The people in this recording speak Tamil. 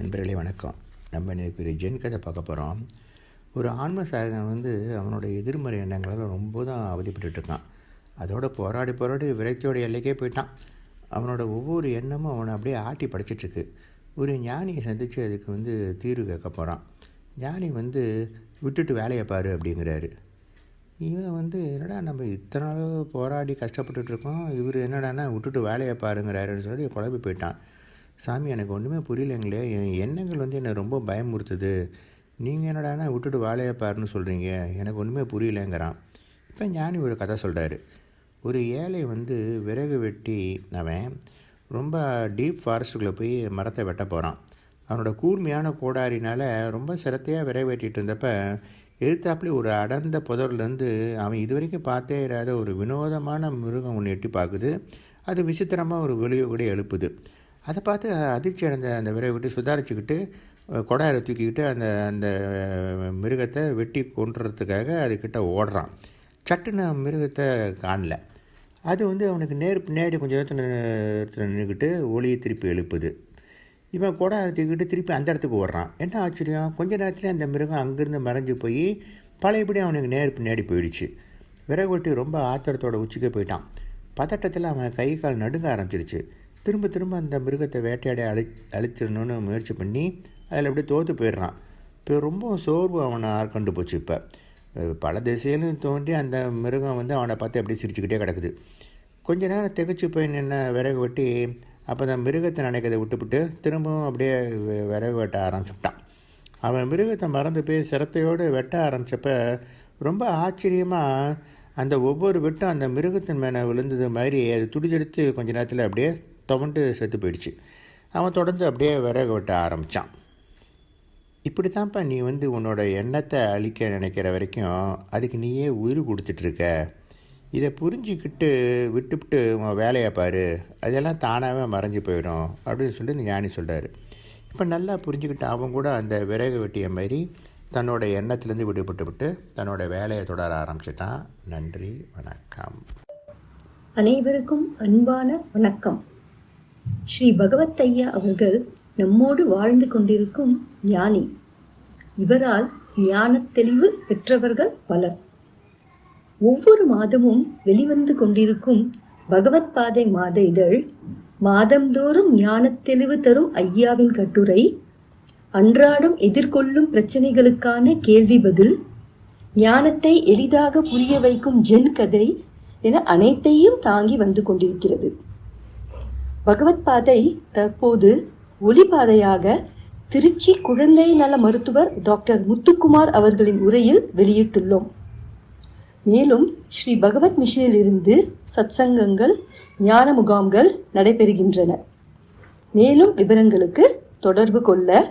நண்பர்களே வணக்கம். நம்ம இன்றைக்கு ஒரு ஜென் கதை பார்க்க போகிறோம் ஒரு ஆன்ம சாதகன் வந்து அவனோட எதிர்மறை எண்ணங்களால் ரொம்ப தான் அவதிப்பட்டு இருக்கான் அதோட போராடி போராடி விரக்தியோட எல்லைக்கே போயிட்டான். அவனோட ஒவ்வொரு எண்ணமும் அவனை அப்படியே ஆட்டி படைச்சிட்ருக்கு. ஒரு ஞானியை சந்தித்து அதுக்கு வந்து தீர்வு கேட்க போகிறான் ஞானி வந்து விட்டுட்டு வேலையை பாரு அப்படிங்கிறாரு. இவன் வந்து என்னடா நம்ம இத்தனை நாள் போராடி கஷ்டப்பட்டுட்டு இருக்கோம் இவர் என்னடான்னா விட்டுட்டு வேலையை பாருங்கிறாருன்னு சொல்லி குழம்பி போயிட்டான். சாமி எனக்கு ஒன்றுமே புரியலைங்களே. என் எண்ணங்கள் வந்து என்னை ரொம்ப பயமுறுத்துது. நீங்கள் என்னடானா விட்டுட்டு வாழையை பாருன்னு சொல்கிறீங்க எனக்கு ஒன்றுமே புரியலைங்கிறான். இப்போ ஞானி ஒரு கதை சொல்கிறாரு ஒரு ஏழை வந்து விறகு வெட்டி அவன் ரொம்ப டீப் ஃபாரஸ்ட்டுக்குள்ளே போய் மரத்தை வெட்ட போகிறான் அவனோட கூர்மையான கோடாரினால் ரொம்ப சிரத்தையாக விறகு வெட்டிகிட்டு இருந்தப்ப எதிர்த்தாப்புல ஒரு அடர்ந்த புதர்லேருந்து அவன் இது வரைக்கும் பார்த்தே இராத ஒரு வினோதமான மிருகம் ஒன்று எட்டி பார்க்குது. அது விசித்திரமாக ஒரு வெளியே கூட எழுப்புது. அதை பார்த்து அதிர்ச்சி அடைந்த அந்த விரை விட்டு சுதாரிச்சுக்கிட்டு கொடாரை தூக்கிக்கிட்டு அந்த அந்த மிருகத்தை வெட்டி கொண்டுறதுக்காக அதுக்கிட்ட ஓடுறான். சட்டுன்னு மிருகத்தை காணல. அது வந்து அவனுக்கு நேர் பின்னாடி கொஞ்சம் நேரத்தில் நின்றுக்கிட்டு ஒளியை திருப்பி எழுப்புது. இவன் கூட தூக்கிட்டு திருப்பி அந்த இடத்துக்கு ஓடுறான். என்ன ஆச்சரியம்? கொஞ்ச நேரத்தில் அந்த மிருகம் அங்கேருந்து மறைஞ்சு போய் பழையபடி அவனுக்கு நேர் பின்னாடி போயிடுச்சு. விறகு வெட்டி ரொம்ப ஆத்திரத்தோட உச்சிக்கே போயிட்டான். பதட்டத்தில் அவன் கை கால் நடுங்க ஆரம்பிச்சிருச்சு. திரும்ப திரும்ப அந்த மிருகத்தை வேட்டையாடி அழி அழிச்சிடணும்னு முயற்சி பண்ணி அதில் அப்படியே தோற்று போயிடுறான். இப்போ ரொம்ப சோர்வு அவனை ஆட்கொண்டு போச்சு இப்போ. பல திசையிலும் தோண்டி அந்த மிருகம் வந்து அவனை பார்த்து அப்படியே சிரிச்சுக்கிட்டே கிடக்குது. கொஞ்ச நேரம் திகச்சு போய் நின்ன விறகு வெட்டி அப்போ அந்த மிருகத்தை நினைக்கிறத விட்டுவிட்டு திரும்பவும் அப்படியே விறகு வெட்ட ஆரம்பிச்சுட்டான். அவன் மிருகத்தை மறந்து போய் சிரத்தையோடு வெட்ட ஆரம்பித்தப்ப ரொம்ப ஆச்சரியமாக அந்த ஒவ்வொரு வெட்டும் அந்த மிருகத்தின் மேலே விழுந்தது மாதிரி அது துடிச்செடுத்து கொஞ்ச நேரத்தில் அப்படியே துவண்டு செத்து போயிடுச்சு. அவன் தொடர்ந்து அப்படியே விறகு வெட்ட ஆரம்பித்தான் இப்படி தான்ப்பா நீ வந்து உன்னோட எண்ணத்தை அழிக்க நினைக்கிற வரைக்கும் அதுக்கு நீயே உயிர் கொடுத்துட்ருக்க. இதை புரிஞ்சிக்கிட்டு விட்டுவிட்டு உன் வேலையை பாரு. அதெல்லாம் தானாகவே மறைஞ்சு போயிடும் அப்படின்னு சொல்லி இந்த ஞானி சொல்கிறாரு இப்போ நல்லா புரிஞ்சுக்கிட்டு அவன் கூட அந்த விறகு வெட்டிய மாதிரி தன்னோட எண்ணத்துலேருந்து விடுபட்டு விட்டு தன்னோட வேலையை தொடர ஆரம்பிச்சிட்டான். நன்றி வணக்கம். அனைவருக்கும் அன்பான வணக்கம். ஸ்ரீ பகவத் ஐயா அவர்கள் நம்மோடு வாழ்ந்து கொண்டிருக்கும் ஞானி. இவரால் ஞான தெளிவு பெற்றவர்கள் பலர். ஒவ்வொரு மாதமும் வெளிவந்து கொண்டிருக்கும் பகவத் பாதை மாத இதழ் மாதந்தோறும் ஞான தெளிவு தரும் ஐயாவின் கட்டுரை அன்றாடம் எதிர்கொள்ளும் பிரச்சனைகளுக்கான கேள்வி பதில் ஞானத்தை எளிதாக புரிய வைக்கும் ஜென் கதை என அனைத்தையும் தாங்கி வந்து கொண்டிருக்கிறது. பகவத் பாதை தற்போது ஒளிபாதையாக திருச்சி குழந்தை நல மருத்துவர் டாக்டர் முத்துக்குமார் அவர்களின் உரையில் வெளியிட்டுள்ளோம். மேலும் ஸ்ரீ பகவத் மிஷனில் இருந்து சத்சங்கங்கள் ஞான முகாம்கள் நடைபெறுகின்றன. மேலும் விவரங்களுக்கு தொடர்பு கொள்ள